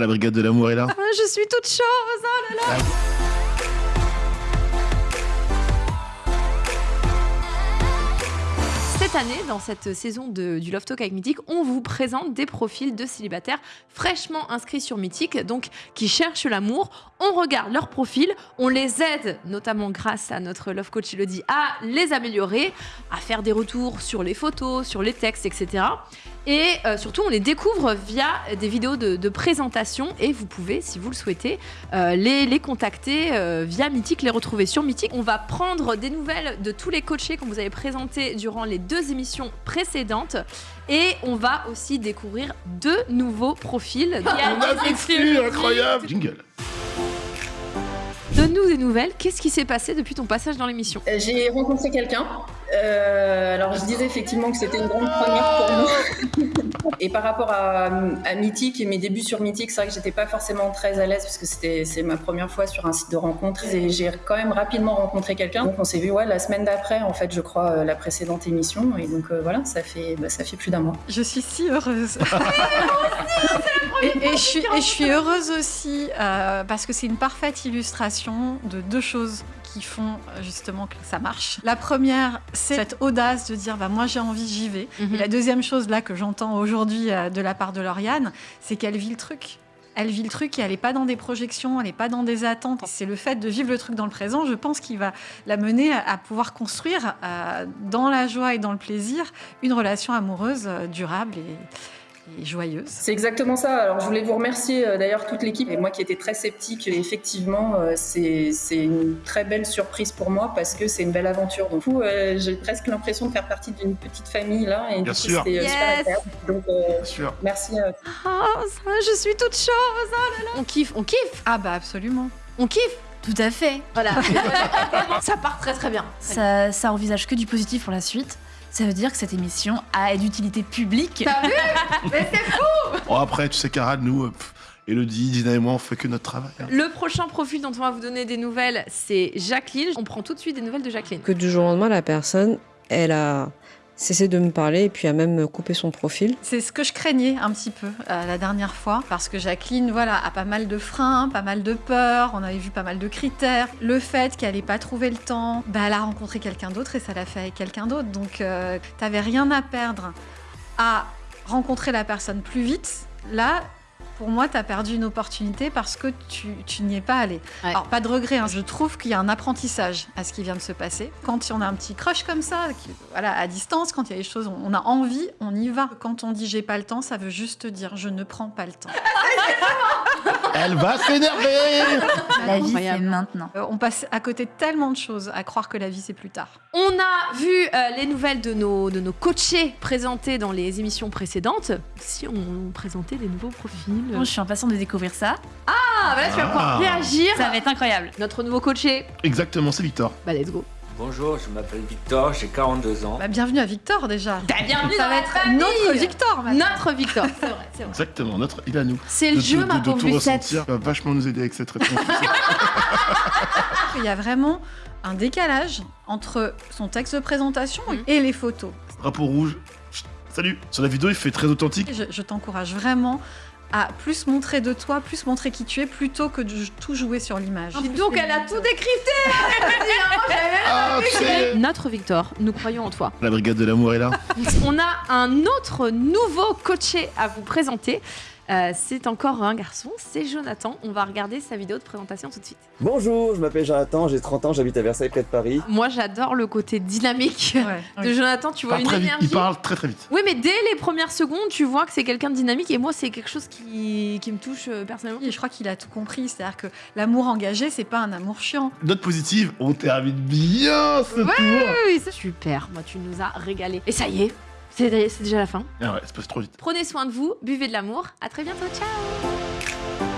La brigade de l'amour est là. Ah, je suis toute chose, oh là là Cette année, dans cette saison de- du Love Talk avec Mythique, on vous présente des profils de célibataires fraîchement inscrits sur Mythique, donc qui cherchent l'amour. On regarde leurs profils, on les aide, notamment grâce à notre Love Coach Elodie, à les améliorer, à faire des retours sur les photos, sur les textes, etc. Et euh, surtout, on les découvre via des vidéos de, de présentation et vous pouvez, si vous le souhaitez, euh, les, les contacter euh, via Mythique, les retrouver sur Mythique. On va prendre des nouvelles de tous les coachés qu'on vous avait présentés durant les deux émissions précédentes et on va aussi découvrir deux nouveaux profils. On a des incroyables. Jingle. Donne-nous des nouvelles. Qu'est-ce qui s'est passé depuis ton passage dans l'émission? J'ai rencontré quelqu'un. Euh, alors je disais effectivement que c'était une grande première pour moi. et par rapport à, à Mythique et mes débuts sur Mythique, c'est vrai que j'étais pas forcément très à l'aise parce que c'était c'est ma première fois sur un site de rencontre et j'ai quand même rapidement rencontré quelqu'un. Donc on s'est vu ouais la semaine d'après en fait je crois euh, la précédente émission et donc euh, voilà ça fait bah, ça fait plus d'un mois. Je suis si heureuse. et, et je suis, et je suis heureuse aussi euh, parce que c'est une parfaite illustration de deux choses qui font euh, justement que ça marche. La première, c'est cette audace de dire bah, moi j'ai envie, j'y vais. Mhm. Et la deuxième chose là que j'entends aujourd'hui euh, de la part de Lauriane, c'est qu'elle vit le truc. Elle vit le truc et elle n'est pas dans des projections, elle n'est pas dans des attentes. C'est le fait de vivre le truc dans le présent, je pense, qui va la mener à, pouvoir construire euh, dans la joie et dans le plaisir une relation amoureuse durable et, et joyeuse. C'est exactement ça. Alors je voulais vous remercier euh, d'ailleurs toute l'équipe et moi qui étais très sceptique. et Effectivement, euh, c'est c'est une très belle surprise pour moi parce que c'est une belle aventure. Donc du coup, euh, j'ai presque l'impression de faire partie d'une petite famille là et Bien du coup, sûr. super Yes. Donc euh, Bien sûr. merci. Ah, ça, je suis toute chose. oh là là. On kiffe, on kiffe, Ah bah absolument. on kiffe. Tout à fait. Voilà. ça part très très bien. Ça, ça envisage que du positif pour la suite. Ça veut dire que cette émission a d'utilité publique. T'as vu? Mais c'est fou Bon, après, tu sais, Cara, nous, euh, pff, Elodie, Dina et moi, on fait que notre travail. hein. Le prochain profil dont on va vous donner des nouvelles, c'est Jacqueline. On prend tout de suite des nouvelles de Jacqueline. que du jour au lendemain, la personne, elle a cessé de me parler et puis a même coupé son profil. C'est ce que je craignais un petit peu euh, la dernière fois, parce que Jacqueline, voilà, a pas mal de freins, pas mal de peurs, on avait vu pas mal de critères. Le fait qu'elle ait pas trouvé le temps, bah, elle a rencontré quelqu'un d'autre et ça l'a fait avec quelqu'un d'autre. Donc, euh, t'avais rien à perdre à rencontrer la personne plus vite. Là, pour moi, t'as perdu une opportunité parce que tu, tu n'y es pas allé. Ouais. Alors, pas de regret, hein, je trouve qu'il y a un apprentissage à ce qui vient de se passer. Quand on a un petit crush comme ça, qui- voilà, à distance, quand il y a des choses, on a envie, on y va. Quand on dit j'ai pas le temps, ça veut juste dire je ne prends pas le temps. Elle va s'énerver La vie, c'est maintenant. Euh, on passe à côté de tellement de choses à croire que la vie c'est plus tard. On a vu euh, les nouvelles de nos, de nos coachés présentés dans les émissions précédentes. Si on présentait des nouveaux profils. Bon, je suis impatiente de découvrir ça. Ah, voilà, tu vas pouvoir Ah. réagir. Ça va être incroyable. Notre nouveau coaché. Exactement, c'est Victor. Bah, let's go. Bonjour, je m'appelle Victor, j'ai 42 ans. Bah, bienvenue à Victor déjà. T'as bienvenue Ça dans va la être famille. notre Victor maintenant. Notre Victor. C'est vrai, c'est vrai. Exactement, notre il à nous. C'est le De- jeu, de- ma de pauvre tout Lucette. va vachement nous aider avec cette réponse. Il y a vraiment un décalage entre son texte de présentation Mhm. et les photos. Drapeau rouge. Salut. Sur la vidéo, il fait très authentique. Je, je t'encourage vraiment à plus montrer de toi, plus montrer qui tu es, plutôt que de tout jouer sur l'image. Dis donc, elle a tout décrypté. Ah, c'est... Notre Victor, nous croyons en toi. La brigade de l'amour est là. On a un autre nouveau coaché à vous présenter. Euh, c'est encore un garçon, c'est Jonathan. On va regarder sa vidéo de présentation tout de suite. Bonjour, je m'appelle Jonathan, j'ai 30 ans, j'habite à Versailles près de Paris. Moi, j'adore le côté dynamique Ouais, de oui. Jonathan. Tu vois parle, une très vite. énergie. il parle très très vite. Oui, mais dès les premières secondes, tu vois que c'est quelqu'un de dynamique. Et moi, c'est quelque chose qui, qui me touche euh, personnellement. Et je crois qu'il a tout compris, c'est-à-dire que l'amour engagé, c'est pas un amour chiant. Note positive, on termine bien ce tour. Oui, c'est super. Moi, tu nous as régalé. Et ça y est, c'est déjà la fin. Ah ouais, ça passe trop vite. Prenez soin de vous, buvez de l'amour. À très bientôt, ciao